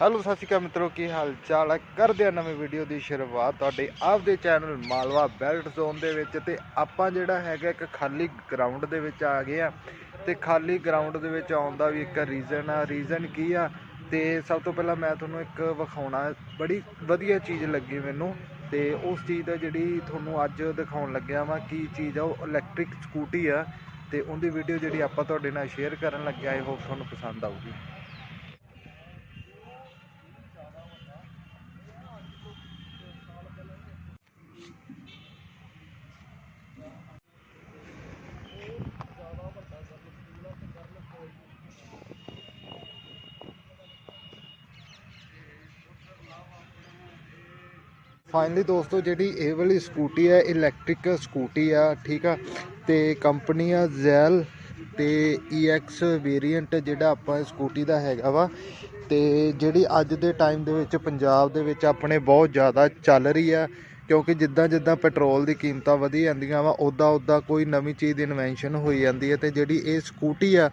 Hello, ਸਤਿ ਸ਼੍ਰੀ ਅਕਾਲ ਮਿੱਤਰੋ, ਕੀ ਹਾਲ ਚਾਲ ਹੈ? ਕਰਦੇ ਆ ਨਵੀਂ ਵੀਡੀਓ ਦੀ ਸ਼ੁਰੂਆਤ ਤੁਹਾਡੇ ਆਪਦੇ ਚੈਨਲ ਮਾਲਵਾ ਬੈਲਟ ਜ਼ੋਨ ਦੇ ਵਿੱਚ ਤੇ ਆਪਾਂ ਜਿਹੜਾ ਹੈਗਾ ਇੱਕ ਖਾਲੀ ਗਰਾਊਂਡ ਦੇ ਵਿੱਚ ਆ ਗਏ ਆ ਤੇ ਖਾਲੀ ਗਰਾਊਂਡ ਦੇ ਵਿੱਚ ਆਉਣ ਦਾ ਵੀ ਇੱਕ ਰੀਜ਼ਨ ਆ। ਰੀਜ਼ਨ ਕੀ ਆ? ਤੇ ਸਭ ਤੋਂ ਪਹਿਲਾਂ ਮੈਂ ਤੁਹਾਨੂੰ ਇੱਕ ਵਿਖਾਉਣਾ, ਬੜੀ ਵਧੀਆ ਚੀਜ਼ ਲੱਗੀ ਮੈਨੂੰ ਤੇ ਉਸ ਚੀਜ਼ ਦਾ ਜਿਹੜੀ ਤੁਹਾਨੂੰ ਅੱਜ ਦਿਖਾਉਣ ਲੱਗਿਆ ਵਾਂ, ਕੀ ਚੀਜ਼ ਆ, ਉਹ ਇਲੈਕਟ੍ਰਿਕ ਸਕੂਟੀ ਆ ਤੇ ਉਹਦੀ ਵੀਡੀਓ ਜਿਹੜੀ ਆਪਾਂ ਤੁਹਾਡੇ ਨਾਲ ਸ਼ੇਅਰ ਕਰਨ ਲੱਗਿਆ ਆਈ ਹੋਪ ਤੁਹਾਨੂੰ ਪਸੰਦ ਆਊਗੀ। ਫਾਈਨਲੀ ਦੋਸਤੋ, ਜਿਹੜੀ ਇਹ ਵਾਲੀ ਸਕੂਟੀ ਹੈ ਇਲੈਕਟ੍ਰਿਕ ਸਕੂਟੀ ਆ, ਠੀਕ ਆ? ਤੇ ਕੰਪਨੀ ਆ ਜ਼ੈਲ ਤੇ EX ਵੇਰੀਐਂਟ ਜਿਹੜਾ ਆਪਾਂ ਸਕੂਟੀ ਦਾ ਹੈਗਾ ਵਾ। ਤੇ ਜਿਹੜੀ ਅੱਜ ਦੇ ਟਾਈਮ ਦੇ ਵਿੱਚ ਪੰਜਾਬ ਦੇ ਵਿੱਚ ਆਪਣੇ ਬਹੁਤ ਜ਼ਿਆਦਾ ਚੱਲ ਰਹੀ ਆ, ਕਿਉਂਕਿ ਜਿੱਦਾਂ ਜਿੱਦਾਂ ਪੈਟਰੋਲ ਦੀ ਕੀਮਤਾਂ ਵਧੀ ਜਾਂਦੀਆਂ ਵਾ ਉਦਾਂ ਉਦਾਂ ਕੋਈ ਨਵੀਂ ਚੀਜ਼ ਦੀ ਇਨਵੈਂਸ਼ਨ ਹੋਈ ਜਾਂਦੀ ਹੈ ਤੇ ਜਿਹੜੀ ਇਹ ਸਕੂਟੀ ਆ,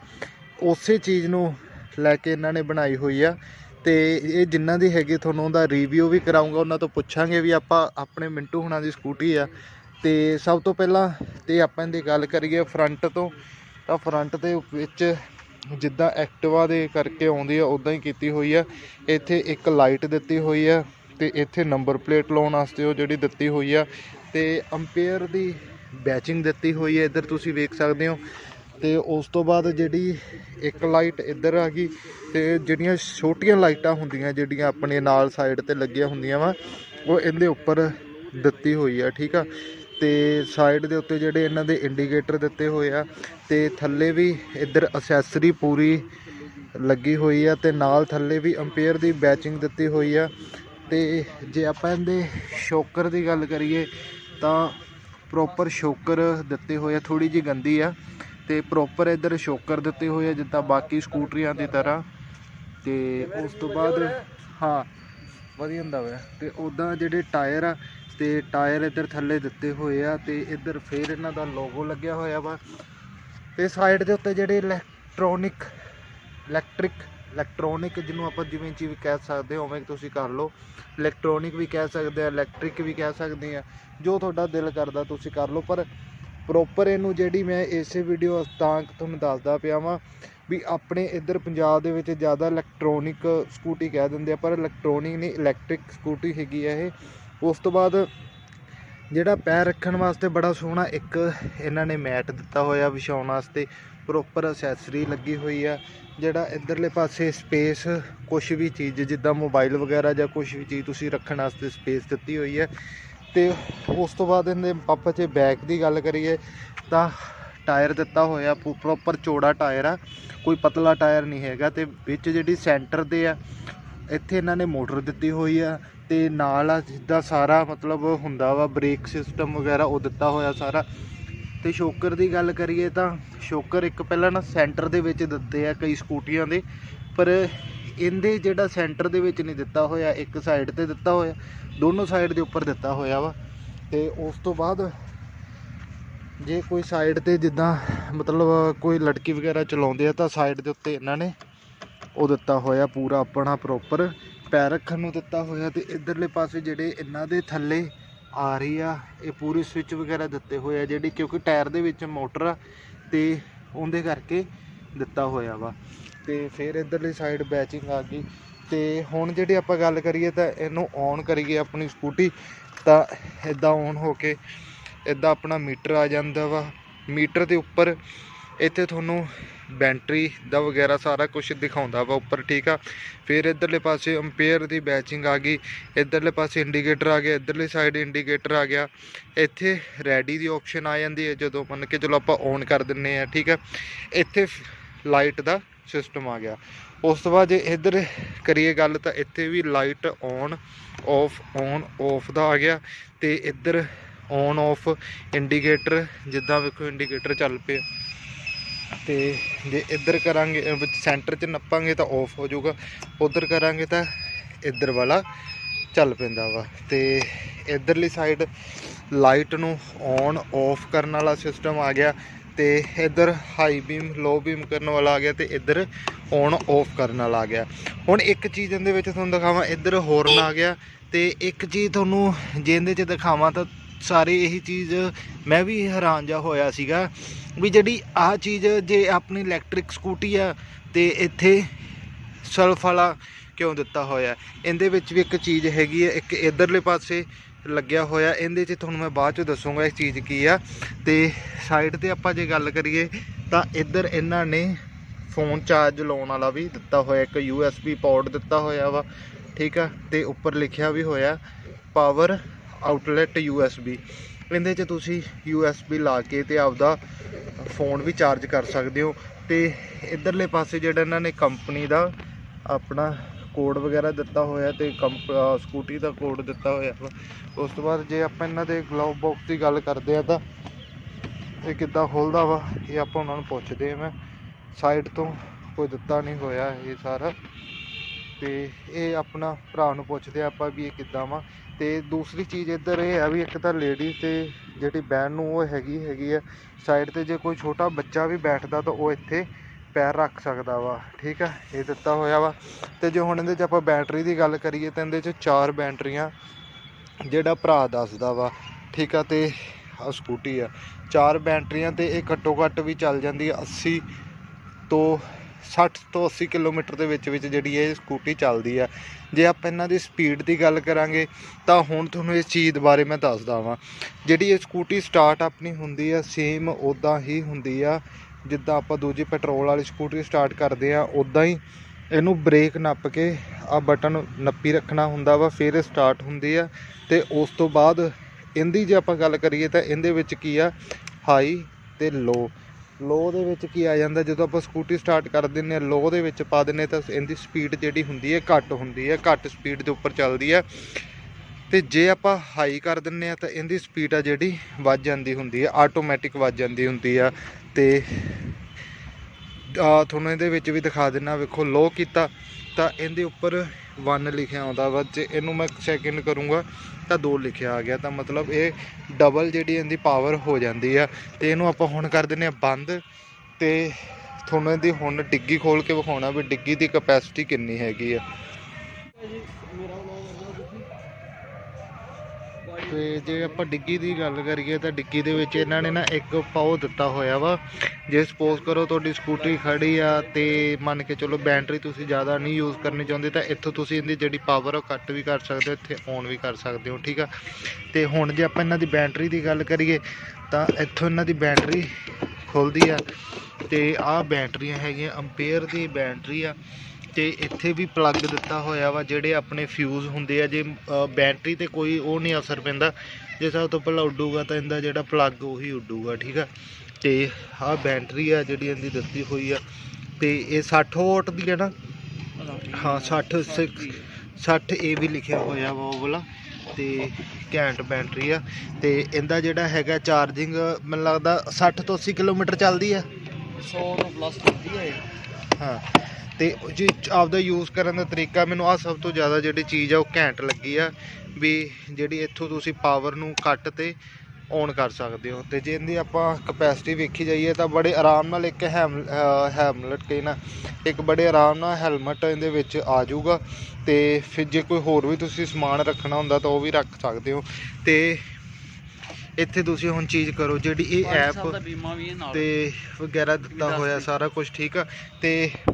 ਉਸੇ ਚੀਜ਼ ਨੂੰ ਲੈ ਕੇ ਇਹਨਾਂ ਨੇ ਬਣਾਈ ਹੋਈ ਆ। ਅਤੇ ਇਹ ਜਿਨ੍ਹਾਂ ਦੀ ਹੈਗੀ ਤੁਹਾਨੂੰ ਉਹਦਾ ਰਿਵਿਊ ਵੀ ਕਰਾਉਂਗਾ ਉਹਨਾਂ ਤੋਂ ਪੁੱਛਾਂਗੇ ਵੀ ਆਪਾਂ ਆਪਣੇ ਮਿੰਟੂ ਹੁਣਾਂ ਦੀ ਸਕੂਟੀ ਆ। ਅਤੇ ਸਭ ਤੋਂ ਪਹਿਲਾਂ ਤੇ ਆਪਾਂ ਇਹਦੀ ਗੱਲ ਕਰੀਏ ਫਰੰਟ ਤੋਂ, ਤਾਂ ਫਰੰਟ ਦੇ ਵਿੱਚ ਜਿੱਦਾਂ ਐਕਟਿਵਾ ਦੇ ਕਰਕੇ ਆਉਂਦੀ ਆ ਉਦਾਂ ਹੀ ਕੀਤੀ ਹੋਈ ਆ। ਇੱਥੇ ਇੱਕ ਲਾਈਟ ਦਿੱਤੀ ਹੋਈ ਆ ਤੇ ਇੱਥੇ ਨੰਬਰ ਪਲੇਟ ਲਾਉਣ ਵਾਸਤੇ ਉਹ ਜਿਹੜੀ ਦਿੱਤੀ ਹੋਈ ਆ। ਤੇ ਅੰਪੇਅਰ ਦੀ ਬੈਚਿੰਗ ਦਿੱਤੀ ਹੋਈ ਹੈ ਇੱਧਰ ਤੁਸੀਂ ਵੇਖ ਸਕਦੇ ਹੋ। ਤੇ ਉਸ ਤੋਂ ਬਾਅਦ ਜਿਹੜੀ ਇੱਕ ਲਾਈਟ ਇੱਧਰ ਆ ਗਈ ਤੇ ਜਿਹੜੀਆਂ ਛੋਟੀਆਂ ਲਾਈਟਾਂ ਹੁੰਦੀਆਂ, ਜਿਹੜੀਆਂ ਆਪਣੇ ਨਾਲ ਸਾਈਡ ਤੇ ਲੱਗੀਆਂ ਹੁੰਦੀਆਂ ਵਾ, ਉਹ ਇਹਦੇ ਉੱਪਰ ਦਿੱਤੀ ਹੋਈ ਆ, ਠੀਕ ਆ? ਤੇ ਸਾਈਡ ਦੇ ਉੱਤੇ ਜਿਹੜੇ ਇਹਨਾਂ ਦੇ ਇੰਡੀਕੇਟਰ ਦਿੱਤੇ ਹੋਏ ਆ ਤੇ ਥੱਲੇ ਵੀ ਇੱਧਰ ਅਸੈਸਰੀ ਪੂਰੀ ਲੱਗੀ ਹੋਈ ਆ ਤੇ ਨਾਲ ਥੱਲੇ ਵੀ ਅੰਪੇਅਰ ਦੀ ਬੈਚਿੰਗ ਦਿੱਤੀ ਹੋਈ ਆ। ਤੇ ਜੇ ਆਪਾਂ ਇਹਦੇ ਸ਼ੋਕਰ ਦੀ ਗੱਲ ਕਰੀਏ ਤਾਂ ਪ੍ਰੋਪਰ ਸ਼ੋਕਰ ਦਿੱਤੇ ਹੋਏ ਆ ਥੋੜੀ ਜੀ ਗੰਦੀ ਆ। ਤੇ ਪ੍ਰੋਪਰ ਇੱਧਰ ਸ਼ੋਕਰ ਦਿੱਤੇ ਹੋਏ ਆ, ਜਿੱਦਾਂ ਬਾਕੀ ਸਕੂਟਰੀਆਂ ਦੀ ਤਰ੍ਹਾਂ। ਤੇ ਉਸ ਤੋਂ ਬਾਅਦ, ਹਾਂ, ਵਧੀਆ ਹੁੰਦਾ ਵਾ। ਤੇ ਉਦਾਂ ਜਿਹੜੇ ਟਾਇਰ ਆ, ਤੇ ਟਾਇਰ ਇੱਧਰ ਥੱਲੇ ਦਿੱਤੇ ਹੋਏ ਆ, ਤੇ ਇੱਧਰ ਫੇਰ ਇਹਨਾਂ ਦਾ ਲੋਗੋ ਲੱਗਿਆ ਹੋਇਆ ਵਾ। ਤੇ ਸਾਈਡ ਦੇ ਉੱਤੇ ਜਿਹੜੇ ਇਲੈਕਟ੍ਰੋਨਿਕ ਇਲੈਕਟ੍ਰਿਕ ਇਲੈਕਟ੍ਰੋਨਿਕ ਜਿਹਨੂੰ ਆਪਾਂ ਜਿਵੇਂ ਚੀਜ਼ ਕਹਿ ਸਕਦੇ ਹੋ, ਉਵੇਂ ਤੁਸੀਂ ਕਰ ਲਓ। ਇਲੈਕਟ੍ਰੋਨਿਕ ਵੀ ਕਹਿ ਸਕਦੇ ਆ ਇਲੈਕਟ੍ਰਿਕ ਵੀ ਕਹਿ ਸਕਦੇ ਆ। ਜੋ ਤੁਹਾਡਾ ਦਿਲ ਕਰਦਾ ਤੁਸੀਂ ਕਰ ਲਓ, ਪਰ ਪ੍ਰੋਪਰ ਇਹਨੂੰ ਜਿਹੜੀ ਮੈਂ ਇਸੇ ਵੀਡੀਓ ਤਾਂ ਤੁਹਾਨੂੰ ਦੱਸਦਾ ਪਿਆ ਵਾਂ ਵੀ ਆਪਣੇ ਇੱਧਰ ਪੰਜਾਬ ਦੇ ਵਿੱਚ ਜ਼ਿਆਦਾ ਇਲੈਕਟ੍ਰੋਨਿਕ ਸਕੂਟੀ ਕਹਿ ਦਿੰਦੇ ਆ, ਪਰ ਇਲੈਕਟ੍ਰੋਨਿਕ ਨਹੀਂ ਇਲੈਕਟ੍ਰਿਕ ਸਕੂਟੀ ਹੈਗੀ ਆ ਇਹ। ਉਸ ਤੋਂ ਬਾਅਦ ਜਿਹੜਾ ਪੈਰ ਰੱਖਣ ਵਾਸਤੇ ਬੜਾ ਸੋਹਣਾ ਇੱਕ ਇਹਨਾਂ ਨੇ ਮੈਟ ਦਿੱਤਾ ਹੋਇਆ ਵਿਛਾਉਣ ਵਾਸਤੇ ਪ੍ਰੋਪਰ ਅਸੈਸਰੀ ਲੱਗੀ ਹੋਈ ਆ, ਜਿਹੜਾ ਇਧਰਲੇ ਪਾਸੇ ਸਪੇਸ ਕੁਝ ਵੀ ਚੀਜ਼, ਜਿੱਦਾਂ ਮੋਬਾਈਲ ਵਗੈਰਾ ਜਾਂ ਕੁਝ ਵੀ ਚੀਜ਼ ਤੁਸੀਂ ਰੱਖਣ ਵਾਸਤੇ ਸਪੇਸ ਦਿੱਤੀ ਹੋਈ ਹੈ ਤੇ ਉਸ ਤੋਂ ਬਾਅਦ ਇਹਦੇ ਪਾਪਾ ਚ ਬੈਕ ਦੀ ਗੱਲ ਕਰੀਏ ਤਾਂ ਟਾਇਰ ਦਿੱਤਾ ਹੋਇਆ ਪ੍ਰੋਪਰ ਚੌੜਾ ਟਾਇਰ ਆ, ਕੋਈ ਪਤਲਾ ਟਾਇਰ ਨਹੀਂ ਹੈਗਾ ਤੇ ਵਿੱਚ ਜਿਹੜੀ ਸੈਂਟਰ ਦੇ ਆ, ਇੱਥੇ ਇਹਨਾਂ ਨੇ ਮੋਟਰ ਦਿੱਤੀ ਹੋਈ ਆ ਤੇ ਨਾਲ ਆ ਜਿੱਦਾਂ ਸਾਰਾ ਮਤਲਬ ਹੁੰਦਾ ਵਾ ਬ੍ਰੇਕ ਸਿਸਟਮ ਵਗੈਰਾ ਉਹ ਦਿੱਤਾ ਹੋਇਆ ਸਾਰਾ। ਤੇ ਸ਼ੋਕਰ ਦੀ ਗੱਲ ਕਰੀਏ ਤਾਂ ਸ਼ੋਕਰ ਇੱਕ ਪਹਿਲਾਂ ਨਾ ਸੈਂਟਰ ਦੇ ਵਿੱਚ ਦਿੱਤੇ ਆ ਕਈ ਸਕੂਟੀਆਂ ਦੇ ਪਰ ਇਹਦੇ ਜਿਹੜਾ ਸੈਂਟਰ ਦੇ ਵਿੱਚ ਨਹੀਂ ਦਿੱਤਾ ਹੋਇਆ, ਇੱਕ ਸਾਈਡ ਤੇ ਦਿੱਤਾ ਹੋਇਆ, ਦੋਨੋਂ ਸਾਈਡ ਦੇ ਉੱਪਰ ਦਿੱਤਾ ਹੋਇਆ ਵਾ। ਤੇ ਉਸ ਤੋਂ ਬਾਅਦ ਜੇ ਕੋਈ ਸਾਈਡ ਤੇ ਜਿੱਦਾਂ ਮਤਲਬ ਕੋਈ ਲੜਕੀ ਵਗੈਰਾ ਚਲਾਉਂਦੇ ਆ ਤਾਂ ਸਾਈਡ ਦੇ ਉੱਤੇ ਇਹਨਾਂ ਨੇ ਉਹ ਦਿੱਤਾ ਹੋਇਆ ਪੂਰਾ ਆਪਣਾ ਪ੍ਰੋਪਰ ਪੈਰ ਰੱਖਣ ਨੂੰ ਦਿੱਤਾ ਹੋਇਆ ਤੇ ਇਧਰਲੇ ਪਾਸੇ ਜਿਹੜੇ ਇਹਨਾਂ ਦੇ ਥੱਲੇ ਆ ਰਹੀ ਆ ਇਹ ਪੂਰੀ ਸਵਿਚ ਵਗੈਰਾ ਦਿੱਤੇ ਹੋਏ ਆ, ਜਿਹੜੀ ਕਿਉਂਕਿ ਟਾਇਰ ਦੇ ਵਿੱਚ ਮੋਟਰ ਆ ਤੇ ਉਹਦੇ ਕਰਕੇ ਦਿੱਤਾ ਹੋਇਆ ਵਾ। ਤੇ ਫਿਰ ਇਧਰਲੀ ਸਾਈਡ ਬੈਚਿੰਗ ਆ ਗਈ। ਤੇ ਹੁਣ ਜਿਹੜੀ ਆਪਾਂ ਗੱਲ ਕਰੀਏ ਤਾਂ ਇਹਨੂੰ ਔਨ ਕਰੀਏ ਆਪਣੀ ਸਕੂਟੀ ਤਾਂ ਇਦਾਂ ਔਨ ਹੋ ਕੇ ਇਦਾਂ ਆਪਣਾ ਮੀਟਰ ਆ ਜਾਂਦਾ ਵਾ। ਮੀਟਰ ਦੇ ਉੱਪਰ ਇੱਥੇ ਤੁਹਾਨੂੰ ਬੈਟਰੀ ਦਾ ਵਗੈਰਾ ਸਾਰਾ ਕੁਝ ਦਿਖਾਉਂਦਾ ਵਾ ਉੱਪਰ, ਠੀਕ ਆ। ਫਿਰ ਇਧਰਲੇ ਪਾਸੇ ਅੰਪੇਅਰ ਦੀ ਬੈਚਿੰਗ ਆ ਗਈ। ਇਧਰਲੇ ਪਾਸੇ ਇੰਡੀਕੇਟਰ ਆ ਗਿਆ। ਇਧਰਲੇ ਸਾਈਡ ਇੰਡੀਕੇਟਰ ਆ ਗਿਆ। ਇੱਥੇ ਰੈਡੀ ਦੀ ਆਪਸ਼ਨ ਆ ਜਾਂਦੀ ਹੈ ਜਦੋਂ ਮੰਨ ਕੇ ਚਲੋ ਆਪਾਂ ਔਨ ਕਰ ਦਿੰਨੇ ਆ, ਠੀਕ ਆ। ਇੱਥੇ ਲਾਈਟ ਦਾ ਸਿਸਟਮ ਆ ਗਿਆ। ਉਸ ਤੋਂ ਬਾਅਦ ਜੇ ਇੱਧਰ ਕਰੀਏ ਗੱਲ ਤਾਂ ਇੱਥੇ ਵੀ light on off on off ਦਾ ਆ ਗਿਆ ਤੇ ਇੱਧਰ ਔਨ ਆਫ ਇੰਡੀਕੇਟਰ, ਜਿੱਦਾਂ ਵੇਖੋ ਇੰਡੀਕੇਟਰ ਚੱਲ ਪਿਆ। ਤੇ ਜੇ ਇੱਧਰ ਕਰਾਂਗੇ ਸੈਂਟਰ 'ਚ ਨੱਪਾਂਗੇ ਤਾਂ ਆਫ ਹੋ ਜਾਊਗਾ। ਉਧਰ ਕਰਾਂਗੇ ਤਾਂ ਇੱਧਰ ਵਾਲਾ ਚੱਲ ਪੈਂਦਾ ਵਾ। ਤੇ ਇੱਧਰਲੀ ਸਾਈਡ ਲਾਈਟ ਨੂੰ ਔਨ ਆਫ ਕਰਨ ਵਾਲਾ ਸਿਸਟਮ ਆ ਗਿਆ। ਤੇ ਇੱਧਰ ਹਾਈ ਬੀਮ ਲੋ ਬੀਮ ਕਰਨ ਵਾਲਾ ਆ ਗਿਆ ਤੇ ਇੱਧਰ ਔਨ ਆਫ ਕਰਨ ਵਾਲਾ ਆ ਗਿਆ। ਹੁਣ ਇੱਕ ਚੀਜ਼ ਇਹਦੇ ਵਿੱਚ ਤੁਹਾਨੂੰ ਦਿਖਾਵਾਂ, ਇੱਧਰ ਹੋਰਨ ਆ ਗਿਆ ਤੇ ਇੱਕ ਚੀਜ਼ ਤੁਹਾਨੂੰ ਜੇ ਇਹਦੇ 'ਚ ਦਿਖਾਵਾਂ ਤਾਂ ਸਾਰੇ ਇਹੀ ਚੀਜ਼ ਮੈਂ ਵੀ ਹੈਰਾਨ ਜਾ ਹੋਇਆ ਸੀਗਾ ਵੀ ਜਿਹੜੀ ਆਹ ਚੀਜ਼ ਜੇ ਆਪਣੀ ਇਲੈਕਟ੍ਰਿਕ ਸਕੂਟੀ ਆ ਤੇ ਇੱਥੇ ਸਲਫ ਵਾਲਾ ਕਿਉਂ ਦਿੱਤਾ ਹੋਇਆ। ਇਹਦੇ ਵਿੱਚ ਵੀ ਇੱਕ ਚੀਜ਼ ਹੈਗੀ ਹੈ ਇੱਕ ਇਧਰਲੇ ਪਾਸੇ ਲੱਗਿਆ ਹੋਇਆ। ਇਹਦੇ ਚ ਤੁਹਾਨੂੰ ਮੈਂ ਬਾਅਦ ਚ ਦੱਸੂਗਾ ਇਹ ਚੀਜ਼ ਕੀ ਆ। ਤੇ ਸਾਈਡ ਤੇ ਆਪਾਂ ਜੇ ਗੱਲ ਕਰੀਏ ਤਾਂ ਇੱਧਰ ਇਹਨਾਂ ਨੇ ਫੋਨ ਚਾਰਜ ਲਾਉਣ ਵਾਲਾ ਵੀ ਦਿੱਤਾ ਹੋਇਆ, ਇੱਕ USB ਪੋਰਟ ਦਿੱਤਾ ਹੋਇਆ ਵਾ, ਠੀਕ ਆ? ਤੇ ਉੱਪਰ ਲਿਖਿਆ ਵੀ ਹੋਇਆ ਪਾਵਰ ਆਊਟਲੈਟ USB ਇਹਦੇ 'ਚ ਤੁਸੀਂ USB ਲਾ ਕੇ ਤੇ ਆਪਦਾ ਫੋਨ ਵੀ ਚਾਰਜ ਕਰ ਸਕਦੇ ਹੋ। ਤੇ ਇਧਰਲੇ ਪਾਸੇ ਜਿਹੜਾ ਇਹਨਾਂ ਨੇ ਕੰਪਨੀ ਦਾ ਆਪਣਾ ਕੋਡ ਵਗੈਰਾ ਦਿੱਤਾ ਹੋਇਆ ਤੇ ਕੰਪ ਸਕੂਟੀ ਦਾ ਕੋਡ ਦਿੱਤਾ ਹੋਇਆ ਵਾ ਉਸ ਤੋਂ ਬਾਅਦ ਜੇ ਆਪਾਂ ਇਹਨਾਂ ਦੇ ਗਲਵ ਬਾਕਸ ਦੀ ਗੱਲ ਕਰਦੇ ਆ ਤਾਂ ਇਹ ਕਿੱਦਾਂ ਖੁੱਲਦਾ ਵਾ, ਇਹ ਆਪਾਂ ਉਹਨਾਂ ਨੂੰ ਪੁੱਛਦੇ ਆ ਮੈਂ। ਸਾਈਡ ਤੋਂ ਕੋਈ ਦਿੱਤਾ ਨਹੀਂ ਹੋਇਆ ਇਹ ਸਾਰਾ। ਤੇ ਇਹ ਆਪਣਾ ਭਰਾ ਨੂੰ ਪੁੱਛਦੇ ਆ ਆਪਾਂ ਵੀ ਇਹ ਕਿੱਦਾਂ ਵਾ। ਤੇ ਦੂਸਰੀ ਚੀਜ਼ ਇੱਧਰ ਇਹ ਆ ਵੀ ਇੱਕ ਤਾਂ ਲੇਡੀ ਤੇ ਜਿਹੜੀ ਬੈਨ ਨੂੰ ਉਹ ਹੈਗੀ ਹੈਗੀ ਆ ਸਾਈਡ ਤੇ ਜੇ ਕੋਈ ਛੋਟਾ ਬੱਚਾ ਵੀ ਬੈਠਦਾ ਤਾਂ ਉਹ ਇੱਥੇ ਪੈਰ ਰੱਖ ਸਕਦਾ ਵਾ, ਠੀਕ ਆ? ਇਹ ਦਿੱਤਾ ਹੋਇਆ ਵਾ। ਤੇ ਜੇ ਹੁਣ ਇਹਦੇ 'ਚ ਆਪਾਂ ਬੈਟਰੀ ਦੀ ਗੱਲ ਕਰੀਏ ਤਾਂ ਇਹਦੇ 'ਚ ਚਾਰ ਬੈਟਰੀਆਂ ਜਿਹੜਾ ਭਰਾ ਦੱਸਦਾ ਵਾ, ਠੀਕ ਆ? ਤੇ ਆ ਸਕੂਟੀ ਆ। ਚਾਰ ਬੈਟਰੀਆਂ ਤੇ ਇਹ ਘੱਟੋ ਘੱਟ ਵੀ ਚੱਲ ਜਾਂਦੀ ਆ 80 ਤੋਂ 60 ਤੋਂ 80 ਕਿਲੋਮੀਟਰ ਦੇ ਵਿੱਚ ਵਿੱਚ ਜਿਹੜੀ ਇਹ ਸਕੂਟੀ ਚੱਲਦੀ ਆ। ਜੇ ਆਪਾਂ ਇਹਨਾਂ ਦੀ ਸਪੀਡ ਦੀ ਗੱਲ ਕਰਾਂਗੇ ਤਾਂ ਹੁਣ ਤੁਹਾਨੂੰ ਇਸ ਚੀਜ਼ ਬਾਰੇ ਮੈਂ ਦੱਸਦਾ ਵਾਂ। ਜਿਹੜੀ ਇਹ ਸਕੂਟੀ ਸਟਾਰਟ ਆਪਣੀ ਹੁੰਦੀ ਆ ਸੇਮ ਉਦਾਂ ਹੀ ਹੁੰਦੀ ਆ। ਜਿੱਦਾਂ ਆਪਾਂ ਦੂਜੀ ਪੈਟਰੋਲ ਵਾਲੀ ਸਕੂਟਰੀ ਸਟਾਰਟ ਕਰਦੇ ਹਾਂ ਉੱਦਾਂ ਹੀ ਇਹਨੂੰ ਬ੍ਰੇਕ ਨੱਪ ਕੇ ਆਹ ਬਟਨ ਨੱਪੀ ਰੱਖਣਾ ਹੁੰਦਾ ਵਾ, ਫਿਰ ਇਹ ਸਟਾਰਟ ਹੁੰਦੀ ਆ। ਅਤੇ ਉਸ ਤੋਂ ਬਾਅਦ ਇਹਦੀ ਜੇ ਆਪਾਂ ਗੱਲ ਕਰੀਏ ਤਾਂ ਇਹਦੇ ਵਿੱਚ ਕੀ ਆ? ਹਾਈ ਅਤੇ ਲੋ। ਲੋ ਦੇ ਵਿੱਚ ਕੀ ਆ ਜਾਂਦਾ, ਜਦੋਂ ਆਪਾਂ ਸਕੂਟੀ ਸਟਾਰਟ ਕਰ ਦਿੰਨੇ ਆ ਲੋ ਦੇ ਵਿੱਚ ਪਾ ਦਿੰਨੇ ਤਾਂ ਇਹਦੀ ਸਪੀਡ ਜਿਹੜੀ ਹੁੰਦੀ ਹੈ ਘੱਟ ਹੁੰਦੀ ਹੈ, ਘੱਟ ਸਪੀਡ ਦੇ ਉੱਪਰ ਚੱਲਦੀ ਹੈ। ਤੇ ਜੇ ਆਪਾਂ ਹਾਈ ਕਰ ਦਿੰਨੇ ਆ ਤਾਂ ਇਹਦੀ ਸਪੀਡ ਆ ਜਿਹੜੀ ਵੱਧ ਜਾਂਦੀ ਹੁੰਦੀ ਹੈ ਆਟੋਮੈਟਿਕ ਵੱਧ ਜਾਂਦੀ ਹੁੰਦੀ ਆ। ਤੇ ਤੁਹਾਨੂੰ ਇਹਦੇ ਵਿੱਚ ਵੀ ਦਿਖਾ ਦਿੰਨਾ, ਵੇਖੋ ਲੋ ਕੀਤਾ ਤਾਂ ਇਹਦੇ ਉੱਪਰ 1 ਲਿਖਿਆ ਆਉਂਦਾ ਵਾ। ਜੇ ਇਹਨੂੰ ਮੈਂ ਸੈਕਿੰਡ ਕਰੂੰਗਾ ਤਾਂ 2 ਲਿਖਿਆ ਆ ਗਿਆ। ਤਾਂ ਮਤਲਬ ਇਹ ਡਬਲ ਜਿਹੜੀ ਇਹਦੀ ਪਾਵਰ ਹੋ ਜਾਂਦੀ ਆ। ਤੇ ਇਹਨੂੰ ਆਪਾਂ ਹੁਣ ਕਰ ਦਿੰਨੇ ਆ ਬੰਦ। ਤੇ ਤੁਹਾਨੂੰ ਇਹਦੀ ਹੁਣ ਡਿੱਗੀ ਖੋਲ ਕੇ ਵਿਖਾਉਣਾ ਵੀ ਡਿੱਗੀ ਦੀ ਕਪੈਸਿਟੀ ਕਿੰਨੀ ਹੈਗੀ ਆ। ਤੇ ਜੇ ਆਪਾਂ ਡਿੱਗੀ ਦੀ ਗੱਲ ਕਰੀਏ ਤਾਂ ਡਿੱਗੀ ਦੇ ਵਿੱਚ ਇਹਨਾਂ ਨੇ ਨਾ ਇੱਕ ਪਾਉ ਦਿੱਤਾ ਹੋਇਆ ਵਾ। ਜੇ ਸਪੋਜ਼ ਕਰੋ ਤੁਹਾਡੀ ਸਕੂਟਰੀ ਖੜੀ ਆ ਤੇ ਮੰਨ ਕੇ ਚਲੋ ਬੈਟਰੀ ਤੁਸੀਂ ਜ਼ਿਆਦਾ ਨਹੀਂ ਯੂਜ਼ ਕਰਨੀ ਚਾਹੁੰਦੇ ਤਾਂ ਇੱਥੋਂ ਤੁਸੀਂ ਇਹਦੀ ਜਿਹੜੀ ਪਾਵਰ ਉਹ ਕੱਟ ਵੀ ਕਰ ਸਕਦੇ ਹੋ, ਇੱਥੇ ਔਨ ਵੀ ਕਰ ਸਕਦੇ ਹੋ, ਠੀਕ ਆ? ਤੇ ਹੁਣ ਜੇ ਆਪਾਂ ਇਹਨਾਂ ਦੀ ਬੈਟਰੀ ਦੀ ਗੱਲ ਕਰੀਏ ਤਾਂ ਇੱਥੋਂ ਇਹਨਾਂ ਦੀ ਬੈਟਰੀ ਖੁੱਲਦੀ ਆ ਤੇ ਆਹ ਬੈਟਰੀਆਂ ਹੈਗੀਆਂ ਅੰਪੇਅਰ ਦੀ ਬੈਟਰੀ ਆ। ਤੇ ਇੱਥੇ ਵੀ ਪਲੱਗ ਦਿੱਤਾ ਹੋਇਆ ਵਾ ਜਿਹੜੇ ਆਪਣੇ ਫਿਊਜ਼ ਹੁੰਦੇ ਆ ਜੇ ਬੈਟਰੀ ਤੇ ਕੋਈ ਉਹ ਨਹੀਂ ਅਸਰ ਪੈਂਦਾ। ਜੇ ਸਭ ਤੋਂ ਪਹਿਲਾਂ ਉੱਡੂਗਾ ਤਾਂ ਇਹਦਾ ਜਿਹੜਾ ਪਲੱਗ ਉਹੀ ਉੱਡੂਗਾ ਠੀਕ ਆ? ਤੇ ਆਹ ਬੈਟਰੀ ਆ ਜਿਹੜੀ ਇਹਦੀ ਦਿੱਤੀ ਹੋਈ ਆ ਤੇ ਇਹ 60 ਵਾਟ ਦੀ ਹੈ ਨਾ? ਹਾਂ 60 ਸਿਕਸ- 60 ਇਹ ਵੀ ਲਿਖਿਆ ਹੋਇਆ ਵਾ ਉਹ ਵਾਲਾ ਤੇ ਘੈਂਟ ਬੈਟਰੀ ਆ। ਤੇ ਇਹਦਾ ਜਿਹੜਾ ਹੈਗਾ ਚਾਰਜਿੰਗ ਮੈਨੂੰ ਲੱਗਦਾ 60 ਤੋਂ 80 ਕਿਲੋਮੀਟਰ ਚੱਲਦੀ ਆ। 100 ਤੋਂ ਪਲੱਸ ਹੁੰਦੀ ਹੈ ਹਾਂ। ਤੇ ਜੀ ਆਪਦਾ ਯੂਜ਼ ਕਰਨ ਦਾ ਤਰੀਕਾ ਮੈਨੂੰ ਆ ਸਭ ਤੋਂ ਜ਼ਿਆਦਾ ਜਿਹੜੀ ਚੀਜ਼ ਆ ਉਹ ਘੈਂਟ ਲੱਗੀ ਆ ਵੀ ਜਿਹੜੀ ਇੱਥੋਂ ਤੁਸੀਂ ਪਾਵਰ ਨੂੰ ਕੱਟ ਤੇ ਔਨ ਕਰ ਸਕਦੇ ਹੋ। ਤੇ ਜੇ ਇਹਦੀ ਆਪਾਂ ਕਪੈਸਿਟੀ ਵੇਖੀ ਜਾਈਏ ਤਾਂ ਬੜੇ ਆਰਾਮ ਨਾਲ ਇੱਕ ਹੈਮ ਹੈਮਲਟ ਕਹੀ ਨਾ, ਇੱਕ ਬੜੇ ਆਰਾਮ ਨਾਲ ਹੈਲਮਟ ਇਹਦੇ ਵਿੱਚ ਆ ਜਾਊਗਾ ਤੇ ਫਿਰ ਜੇ ਕੋਈ ਹੋਰ ਵੀ ਤੁਸੀਂ ਸਮਾਨ ਰੱਖਣਾ ਹੁੰਦਾ ਤਾਂ ਉਹ ਵੀ ਰੱਖ ਸਕਦੇ ਹੋ। ਤੇ ਇੱਥੇ ਤੁਸੀਂ ਹੁਣ ਚੀਜ਼ ਕਰੋ ਜਿਹੜੀ ਇਹ ਐਪ ਦਾ ਬੀਮਾ ਵੀ ਹੈ ਨਾਲ ਤੇ ਵਗੈਰਾ ਦਿੱਤਾ ਹੋਇਆ। ਸਾਰਾ ਕੁਝ ਠੀਕ ਆ। ਤੇ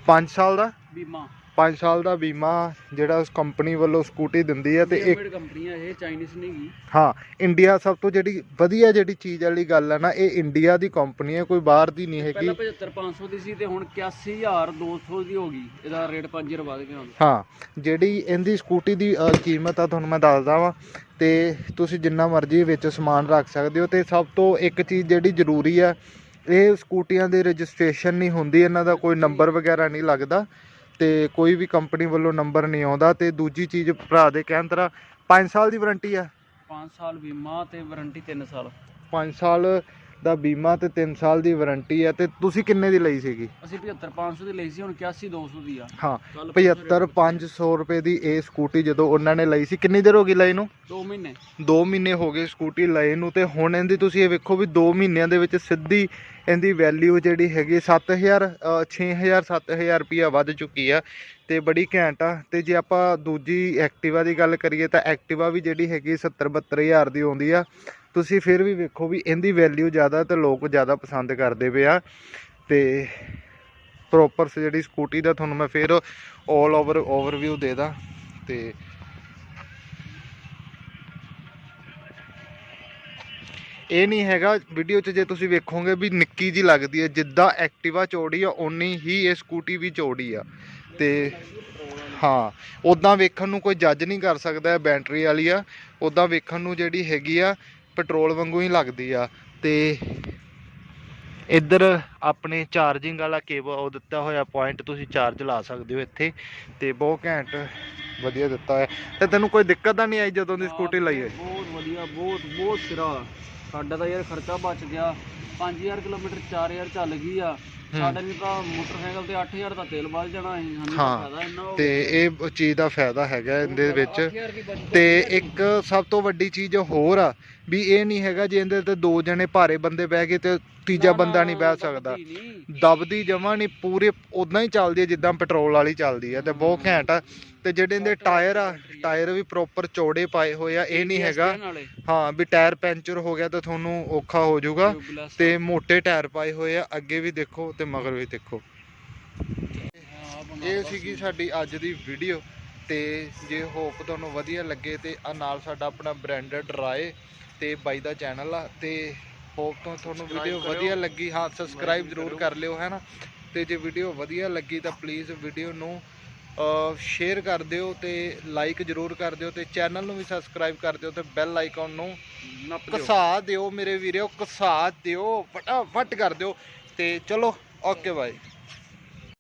5 ਸਾਲ ਦਾ? ਬੀਮਾ। 5 ਸਾਲ ਦਾ ਬੀਮਾ ਜਿਹੜਾ ਉਸ ਕੰਪਨੀ ਵੱਲੋਂ ਸਕੂਟੀ ਦਿੰਦੀ ਹੈ ਤੇ ਇੱਕ ਹੈ ਇਹ ਚਾਈਨੀਜ਼ ਨਹੀਂ ਗੀ। ਹਾਂ ਇੰਡੀਆ ਸਭ ਤੋਂ ਜਿਹੜੀ ਵਧੀਆ ਜਿਹੜੀ ਚੀਜ਼ ਵਾਲੀ ਗੱਲ ਹੈ ਨਾ ਇਹ ਇੰਡੀਆ ਦੀ ਕੰਪਨੀ ਹੈ ਕੋਈ ਬਾਹਰ ਦੀ ਨਹੀਂ ਹੈਗੀ। ਪਹਿਲਾਂ 75500 ਦੀ ਸੀ ਤੇ ਹੁਣ 81200 ਦੀ ਹੋ ਗਈ। ਇਹਦਾ ਰੇਟ 5 ਰੁਪਏ ਵੱਧ ਗਿਆ ਹੁਣ। ਹਾਂ ਜਿਹੜੀ ਇਹਦੀ ਸਕੂਟੀ ਦੀ ਅ, ਕੀਮਤ ਆ ਤੁਹਾਨੂੰ ਮੈਂ ਦੱਸਦਾ ਵਾਂ ਤੇ ਤੁਸੀਂ ਜਿੰਨਾ ਮਰਜ਼ੀ ਵਿੱਚ ਸਮਾਨ ਰੱਖ ਸਕਦੇ ਹੋ ਤੇ ਸਭ ਤੋਂ ਇੱਕ ਚੀਜ਼ ਜਿਹੜੀ ਜ਼ਰੂਰੀ ਆ ਇਹ ਸਕੂਟੀਆਂ ਦੀ ਰਜਿਸਟ੍ਰੇਸ਼ਨ ਨਹੀਂ ਹੁੰਦੀ ਇਹਨਾਂ ਦਾ ਕੋਈ ਨੰਬਰ ਵਗੈਰਾ ਨਹੀਂ ਲੱਗਦਾ ਤੇ ਕੋਈ ਵੀ ਕੰਪਨੀ ਵੱਲੋਂ ਨੰਬਰ ਨਹੀਂ ਆਉਂਦਾ ਤੇ ਦੂਜੀ ਚੀਜ਼ ਭਰਾ ਦੇ ਕਹਿਣ ਤਰ੍ਹਾਂ 5 ਸਾਲ ਦੀ ਵਾਰੰਟੀ ਆ। 5 ਸਾਲ ਬੀਮਾ ਤੇ ਵਾਰੰਟੀ 3 ਸਾਲ। 5 ਸਾਲ ਦਾ ਬੀਮਾ ਤੇ 3 ਸਾਲ ਦੀ ਵਾਰੰਟੀ ਹੈ ਤੇ ਤੁਸੀਂ ਕਿੰਨੇ ਦੀ ਲਈ ਸੀਗੀ? ਅਸੀਂ 75500 ਦੀ ਲਈ ਸੀ ਹੁਣ 81200 ਦੀ ਆ। ਹਾਂ ਕੱਲ੍ਹ 75 500 ਰੁਪਏ। ਦੀ ਇਹ ਸਕੂਟੀ ਜਦੋਂ ਉਹਨਾਂ ਨੇ ਲਈ ਸੀ ਕਿੰਨੀ ਦੇਰ ਹੋ ਗਈ ਲਈ ਨੂੰ? 2 ਮਹੀਨੇ। 2 ਮਹੀਨੇ ਹੋ ਗਏ ਸਕੂਟੀ ਲਏ ਨੂੰ ਤੇ ਹੁਣ ਇਹਦੀ ਤੁਸੀਂ ਇਹ ਵੇਖੋ ਵੀ 2 ਮਹੀਨਿਆਂ ਦੇ ਵਿੱਚ ਸਿੱਧੀ ਇਹਦੀ ਵੈਲਿਊ ਜਿਹੜੀ ਹੈਗੀ 7000 ਅ, 6000 7000 ਰੁਪਿਆ ਵੱਧ ਚੁੱਕੀ ਆ ਤੇ ਬੜੀ ਘੈਂਟ ਆ। ਤੇ ਜੇ ਆਪਾਂ ਦੂਜੀ ਐਕਟਿਵਾ ਦੀ ਗੱਲ ਕਰੀਏ ਤਾਂ ਐਕਟਿਵਾ ਵੀ ਜਿਹੜੀ ਹੈਗੀ 70 72000 ਦੀ ਆਉਂਦੀ ਆ। ਤੁਸੀਂ ਫਿਰ ਵੀ ਵੇਖੋ ਵੀ ਇਹਦੀ ਵੈਲਿਊ ਜ਼ਿਆਦਾ ਤੇ ਲੋਕ ਜ਼ਿਆਦਾ ਪਸੰਦ ਕਰਦੇ ਪਏ ਆ ਤੇ ਪ੍ਰੋਪਰ ਜਿਹੜੀ ਸਕੂਟੀ ਦਾ ਤੁਹਾਨੂੰ ਮੈਂ ਫਿਰ 올 ਓਵਰ ਓਵਰਵਿਊ ਦੇ ਦਾਂ ਤੇ ਇਹ ਨਹੀਂ ਹੈਗਾ ਵੀਡੀਓ 'ਚ ਜੇ ਤੁਸੀਂ ਵੇਖੋਗੇ ਵੀ ਨਿੱਕੀ ਜੀ ਲੱਗਦੀ ਹੈ, ਜਿੱਦਾਂ ਐਕਟਿਵਾ ਚੌੜੀ ਆ, ਓਨੀ ਹੀ ਇਹ ਸਕੂਟੀ ਵੀ ਚੌੜੀ ਆ। ਤੇ ਹਾਂ ਉਦਾਂ ਵੇਖਣ ਨੂੰ ਕੋਈ ਜੱਜ ਨਹੀਂ ਕਰ ਸਕਦਾ ਬੈਟਰੀ ਵਾਲੀ ਆ ਉਦਾਂ ਵੇਖਣ ਨੂੰ ਜਿਹੜੀ ਹੈਗੀ ਆ ਪੈਟਰੋਲ ਵਾਂਗੂ ਹੀ ਲੱਗਦੀ ਆ ਤੇ ਇੱਧਰ ਆਪਣੇ ਚਾਰਜਿੰਗ ਵਾਲਾ ਕੇਬਲ ਉਹ ਦਿੱਤਾ ਹੋਇਆ ਪੁਆਇੰਟ ਤੁਸੀਂ ਚਾਰਜ ਲਾ ਸਕਦੇ ਹੋ ਇੱਥੇ ਤੇ ਬਹੁਤ ਘੈਂਟ ਵਧੀਆ ਦਿੱਤਾ ਹੋਇਆ। ਤੇ ਤੈਨੂੰ ਕੋਈ ਦਿੱਕਤ ਤਾਂ ਨਹੀਂ ਆਈ ਜਦੋਂ ਦੀ ਸਕੂਟੀ ਲਈ ਹੈ ਬਹੁਤ ਵਧੀਆ ਬਹੁਤ ਬਹੁਤ ਸਿਰਾ। ਸਾਡਾ ਤਾਂ ਯਾਰ ਖਰਚਾ ਬਚ ਗਿਆ। 5000 ਕਿਲੋਮੀਟਰ 4000 ਚੱਲ ਗਈ ਆ। ਸਾਡੇ ਨਹੀਂ ਤਾਂ ਮੋਟਰਸਾਈਕਲ ਤੇ 8000 ਦਾ ਤੇਲ ਵੱਧ ਜਾਣਾ ਸੀ। ਸਾਨੂੰ ਤਾਂ ਹਾਂ, ਫਾਇਦਾ ਇੰਨਾ ਹੋ ਤੇ ਇਹ ਚੀਜ਼ ਦਾ ਫਾਇਦਾ ਹੈਗਾ ਇਹਦੇ ਵਿੱਚ। 8000 ਦੀ ਬਚਤ ਤੇ ਇੱਕ ਸਭ ਤੋਂ ਵੱਡੀ ਚੀਜ਼ ਹੋਰ ਆ ਵੀ ਇਹ ਨਹੀਂ ਹੈਗਾ ਜੇ ਇਹਦੇ ਤੇ ਦੋ ਜਣੇ ਭਾਰੇ ਬੰਦੇ ਬਹਿ ਗਏ ਤੇ ਤੀਜਾ ਨਾ, ਬੰਦਾ ਨਾ, ਨਹੀਂ ਬਹਿ ਸਕਦਾ। ਨਹੀਂ। ਦਬਦੀ ਜਮਾ ਨਹੀਂ ਪੂਰੇ ਉਦਾਂ ਹੀ ਚੱਲਦੀ ਹੈ ਜਿੱਦਾਂ ਪੈਟਰੋਲ ਵਾਲੀ ਚੱਲਦੀ ਹੈ ਤੇ ਬਹੁਤ ਘੈਂਟ ਆ। ਤੇ ਜਿਹੜੇ ਇਹਦੇ ਟਾਇਰ ਆ ਟਾਇਰ ਵੀ ਪ੍ਰੋਪਰ ਚੌੜੇ ਪਾਏ ਹੋਏ ਆ ਇਹ ਨਹੀਂ ਹੈਗਾ। ਹਾਂ ਵੀ ਟਾਇਰ ਪੈਂਚਰ ਹੋ ਗਿਆ ਤਾਂ ਤੁਹਾਨੂੰ ਔਖਾ ਹੋ ਜਾਊਗਾ ਤੇ ਮੋٹے ਟਾਇਰ ਪਾਏ ਹੋਏ ਆ ਅੱਗੇ ਵੀ ਦੇਖੋ ਤੇ ਮਗਰ ਵੀ ਦੇਖੋ। ਇਹ ਸੀਗੀ ਸਾਡੀ ਅੱਜ ਦੀ ਵੀਡੀਓ ਤੇ ਜੇ ਹੋਪ ਤੁਹਾਨੂੰ ਵਧੀਆ ਲੱਗੇ ਤੇ ਆ ਨਾਲ ਸਾਡਾ ਆਪਣਾ ਬ੍ਰਾਂਡਡ ਰਾਏ ਤੇ ਬਾਈ ਦਾ ਚੈਨਲ ਆ ਤੇ ਹੋਪ ਤੋਂ ਤੁਹਾਨੂੰ ਵੀਡੀਓ। ਵਧੀਆ ਲੱਗੀ। ਹਾਂ ਸਬਸਕ੍ਰਾਈਬ ਜ਼ਰੂਰ। ਕਰ ਲਿਓ ਹੈ ਨਾ? ਤੇ ਜੇ ਵੀਡੀਓ ਵਧੀਆ ਲੱਗੀ ਤਾਂ ਪਲੀਜ਼ ਵੀਡੀਓ ਨੂੰ ਸ਼ੇਅਰ ਕਰ ਦਿਓ ਤੇ ਲਾਈਕ ਜ਼ਰੂਰ ਕਰ ਦਿਓ ਤੇ ਚੈਨਲ ਨੂੰ ਵੀ ਸਬਸਕ੍ਰਾਈਬ ਕਰ ਦਿਓ ਤੇ ਬੈਲ ਆਈਕਨ ਨੂੰ ਨੱਪ ਦਿਓ। ਮੇਰੇ ਵੀਰੋ ਘਸਾ ਦਿਓ ਫਟਾਫਟ ਕਰ ਦਿਓ ਤੇ ਚਲੋ ਓਕੇ ਬਾਈ